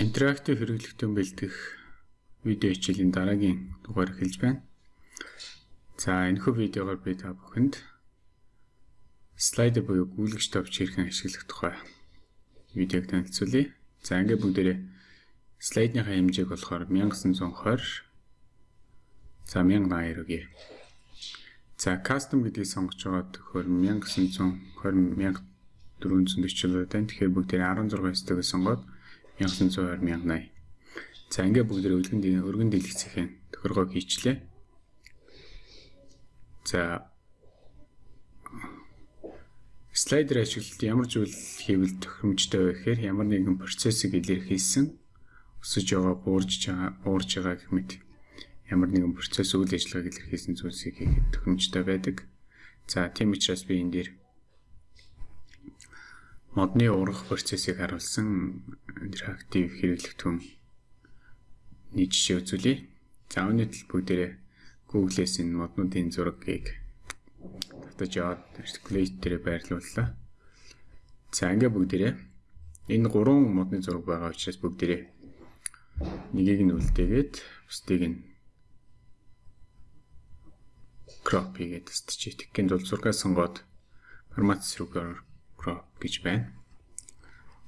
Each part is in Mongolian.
интерактив хэрэглэгтэн бэлдэх видео хичээлийн дараагийн дугаар эхэлж байна. За энэхүү видеогоор би та бүхэнд слайдер буюу гүйлгэж товч хэрхэн ашиглах тухай видеог танилцуулъя. За ингээд бүгдээрээ слайдныхаа хэмжээг болохоор 1920 за 1080 өгье. За custom гэдгийг сонгож байгаа төхөөр 1920 1440 байна. Тэгэхээр бүгдээрээ 16 стегээс сонгоод 1920 1080. За ингээ бүгд өргөн өргөн дэлгэцхийн тохиргоо хийчлээ. За слайдер ашиглалт ямар зүйл хийвэл тохиромжтой вэ гэхээр ямар нэгэн процессыг илэрхийлсэн өсөж байгаа буурж байгаа уурж байгаа гэх мэт ямар нэгэн процесс үйл ажиллагааг илэрхийлсэн зүйлсийг хийхэд тохиромжтой байдаг. За тийм учраас би энэ дээр модны ургах процессыг харуулсан интерактив хэрэглэгдэхүүн нэг жишээ үзүүлье. За өнөөдөр бүгдээрээ Google-с энэ моднуудын зургийг татаж аваад articulate дээр байрлууллаа. За ингээ бүгдээрээ энэ гурван модны зураг байгаа учраас бүгдээрээ нэгийг нь үлдээгээд бусдыг нь crop хийгээд стичээ. Тэгэхэд бол зургаа сонгоод формат рүүгээр crop гэж байна.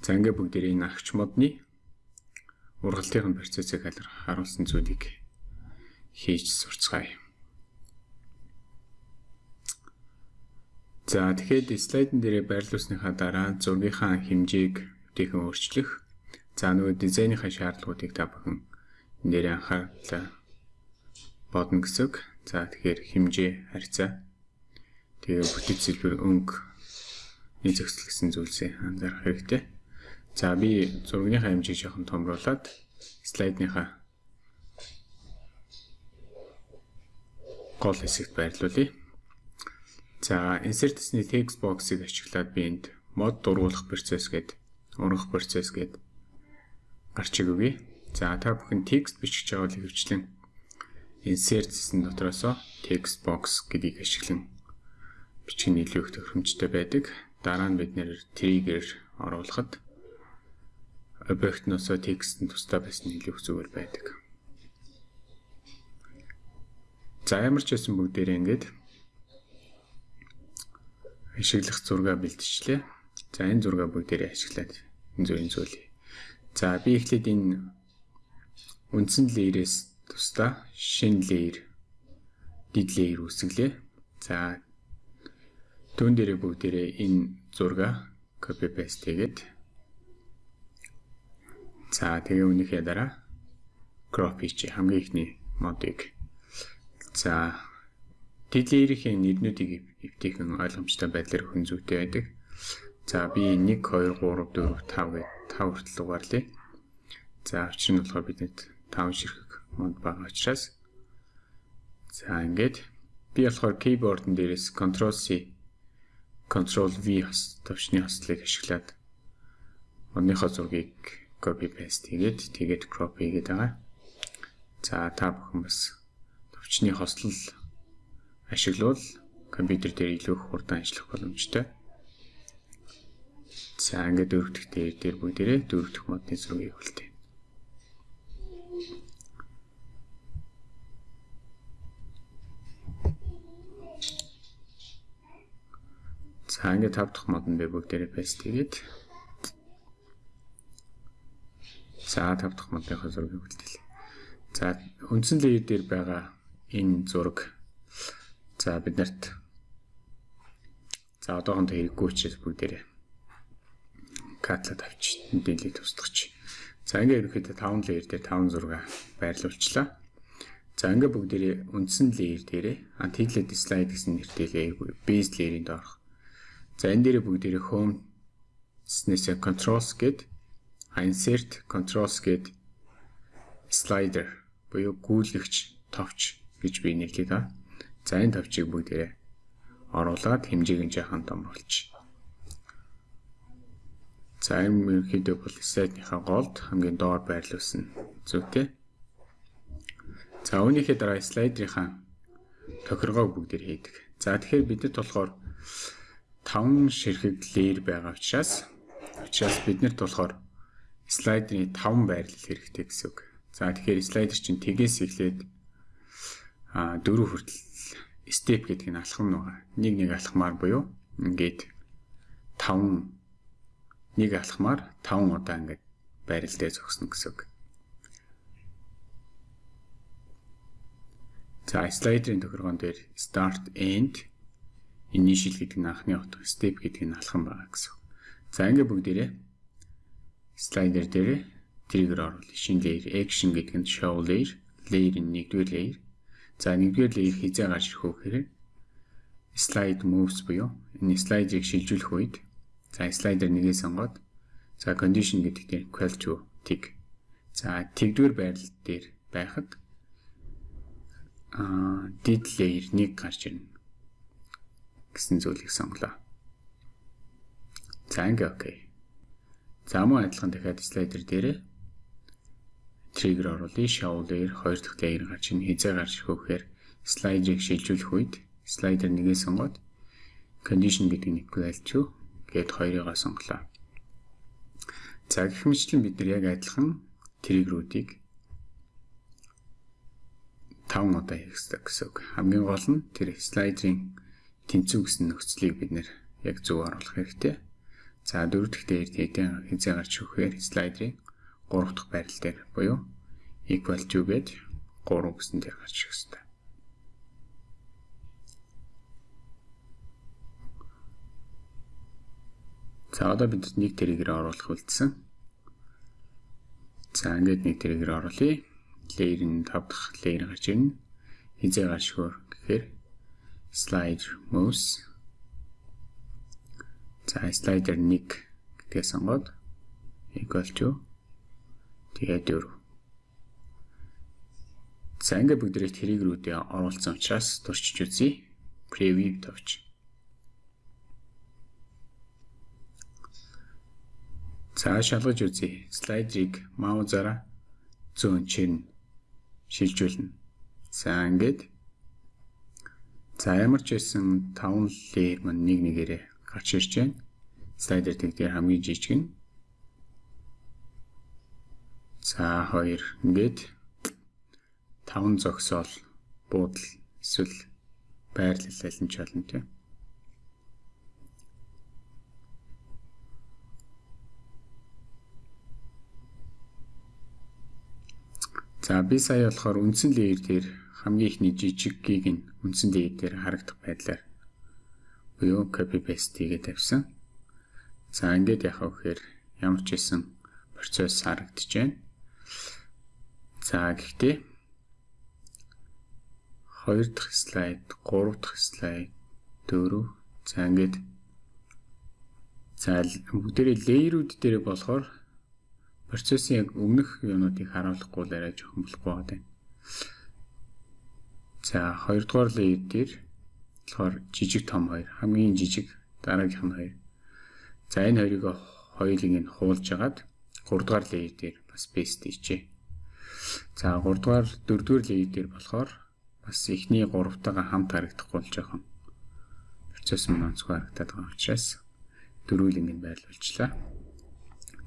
За ингээ бүгдээрээ энэ агч модны ургалтын процессыг харуулсан зүйлийг хийж сурцгаая. За тэгэхээр слайдн дээрээ байрлуулсныхаа дараа зургийнхаа хэмжээг өвтөйхэн өөрчлөх. За нөгөө дизайныхаа шаардлагуудыг та бүхэн энэ дээр анхаарлаа бодно гэсэн. За тэгэхээр хэмжээ, харьцаа тэгээ бүтэц хэлбэр өнгө нэг зохицол гэсэн зүйлсээ анзаарах хэрэгтэй. За би зургийнхаа хэмжээг жоохон томруулад слайдныхаа гол хэсэгт байрлуулъя. За insert-ны text box-ыг ашиглаад би энд мод дургуулах процесс гээд ургах процесс гээд гарч өгье. За та бүхэн текст бичиж байгаа бол хөвчлэн insert-ийн дотроос text box гэдгийг ашиглан бичих нь илүү их тохиромжтой байдаг. Дараа нь бид нэр trigger оруулахад объектносоо текстэн тусдаа байсан илүү зүгээр байдаг. За ямар ч байсан бүгдээрээ ингээд ашиглах зураг бэлтжлээ. За энэ зураг бүгдээрээ ашиглаад энэ энэ зүйлээ. За би эхлээд энэ үндсэн леерээс тусдаа шинэ леер дид леер үүсгэлээ. За Түүн дээрээ бүгдээрээ энэ зурга copy paste хийгээд. За тэгээ үнийхээ дараа. Crop хийчих хамгийн ихний модыг. За Тэдлэрийн нэрнүүдийг эвтэйхэн ойлгомжтой байдлаар хүн зүйтэй байдаг. За би 1 2 3 4 5 гээд 5 хүртэл угаарлаа. За учир нь болохоор бидэд 5 ширхэг мод байгаа учраас. За ингээд. Би болохоор keyboard-ын дээрээс control C Ctrl V төвчний хослыг ашиглаад модныхоо зургийг copy paste хийгээд тэгээд crop хийгээд байгаа. За та бүхэн бас төвчний хослол ашиглавал компьютер дээр илүү их хурдан ажиллах боломжтой. За ингээд дөрөвдөх дээр дээр бүгдээрээ дөрөвдөх модны зургийг үлдээ. За ингээд 5 дахь мод нь бэ бүгдээрээ paste хийгээд За 5 дахь модынхаа зургийг үлдээлээ. За үндсэн layer дээр байгаа энэ зураг за бид нарт за одоохондоо хэрэггүй учраас бүгдээрээ катлад авч дэлийг тусдагч. За ингээд ерөөхдөө 5 layer дээр 5 зураг байрлуулчлаа. За ингээд бүгдээрээ үндсэн layer дээрээ anti-slide гэсэн нэртэй layer base layer-ийн доорх За энэ дээр бүгдээрээ home снээсээ controls гээд insert controls гээд slider буюу гүйлгэгч товч гэж би нэрлэе та. За энэ товчийг бүгдээрээ оруулаад хэмжээг нь жаахан томруулж. За энэ ерөнхийдөө бол слайдныхаа голд хамгийн доор байрлуулсан зүйтэй. За үүнийхээ дараа слайдрынхаа тохиргоог бүгдээр хийдэг. За тэгэхээр бидэд болохоор 5 ширхэг леер байгаа учраас учраас биднэрт болохоор слайдерын 5 байрлал хэрэгтэй гэсэн үг. За тэгэхээр слайдер чинь тэгээс эхлээд а дөрөв хүртэл степ гэдэг нь алхам байгаа. Нэг нэг алхмаар буюу ингээд 5 нэг алхмаар 5 удаа ингээд байрал дээр зогсно гэсэн үг. За слайдерын тохиргоон дээр start end initial гэдэг нь анхны утга, step гэдэг нь алхам байгаа гэсэн. За ингээ бүгдээрээ слайдер дээр триггер оруулъя. Шинэ layer action гэдэг нь show layer, layer-ийн нэгдүгээр layer. За нэгдүгээр layer хизээ гарч ирэх вэ гэхээр slide moves буюу энэ слайдыг шилжүүлэх үед за слайдер нэгээ сонгоод за condition гэдэг дээр equal to tick. За тэгдүгээр байрлал дээр байхад аа did layer 1 гарч ирнэ гэсэн зүйлийг сонголоо. За ингээ окей. За мөн адилхан дахиад слайдер дээр триггер оруулъя. Show layer хоёр дахь layer гарч ийн хизээ гарч вэхээр слайдерыг шилжүүлэх үед слайдер нэгээ сонгоод condition гэдэг equal to гээд хоёрыгаа сонголоо. За гэх мэтлэн бид нар яг адилхан триггерүүдийг 5 удаа хийх гэсэн үг. Хамгийн гол нь тэр слайдерын тэнцүү гэсэн нөхцөлийг бид нэр яг зөв оруулах хэрэгтэй. За дөрөв дэх дээр хэдэн хязгаар гарч өгөхээр слайдерын 3 дахь байрал дээр буюу equal to гэж 3 гэсэн дээр гарч ирэх хэрэгтэй. За одоо бид нэг тэрийгээр оруулах үлдсэн. За ингээд нэг тэрийгээр оруулъя layer нь 5 дахь layer гарч ирнэ. Хизээ гарч хөр гэхээр slide mouse за slider 1 гэдгээ сонгоод equal to тэгээд 4 За ингээ бүгдээрээ тэрийгрүүдээ оруулсан учраас туршиж үзье. Preview товч. За шалгаж үзье. Слайдрыг маузаараа зүүн чинь шилжүүлнэ. За ингээд за ямар ч байсан 5 layer маань нэг нэгээрээ гарч ирж байна. Слайдер тэгдээр хамгийн жижиг нь. За хоёр ингээд 5 зогсоол буудал эсвэл байрлал аль нь ч болно тийм. За би сая болохоор үндсэн леер дээр хамгийн ихний жижиггийг нь үндсэн леер дээр харагдах байдлаар буюу copy paste хийгээд тавьсан. За ингээд яхаа вэхээр ямар ч хэсэн процесс харагдаж байна. За гэхдээ 2 дахь слайд, 3 дахь слайд, 4 за ингээд за бүгдээрээ леерүүд дээр болохоор процессын яг өмнөх юунуудыг харуулахгүй л арай жоохон болохгүй байна. За хоёрдугаар layer дээр болохоор жижиг том хоёр хамгийн жижиг дараагийнх нь хоёр. За энэ хоёрыг хоёулыг нь хуулж агаад гуравдугаар layer дээр бас paste хийчээ. За гуравдугаар дөрөвдүгээр layer дээр болохоор бас эхний гуравтайгаа хамт харагдахгүй л жоохон процесс мөн онцгой харагдаад байгаа учраас дөрвөлийг нь байрлуулчлаа.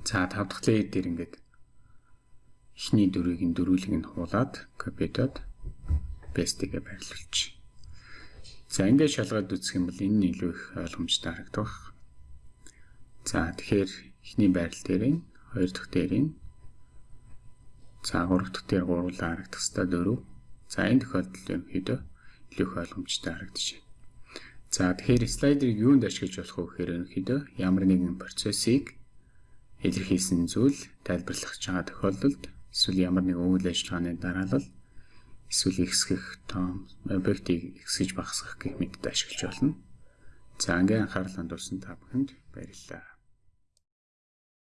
За 5 дахь layer дээр ингээд эхний дөрвийг нь дөрвөлийг нь хуулаад копидод paste-гээ байрлуулчих. За ингээд шалгаад үзэх юм бол энэ нь илүү их ойлгомжтой харагдах. За тэгэхээр эхний байрал дээр нь хоёр дахь дээр нь за гурав дахь дээр гуруулаа харагдах хэвээр дөрөв. За энэ тохиолдолд ерөнхийдөө илүү их ойлгомжтой харагдаж байна. За тэгэхээр слайдерыг юунд ашиглаж болох вэ гэхээр ерөнхийдөө ямар нэгэн процессыг илэрхийлсэн зүйл тайлбарлах байгаа тохиолдолд эсвэл ямар нэгэн үйл ажиллагааны дараалал эсвэл ихсгэх том объектыг ихсгэж багасгах гэх мэтд ашиглаж болно. За ингээ анхаарал хандуулсан та бүхэнд баярлалаа.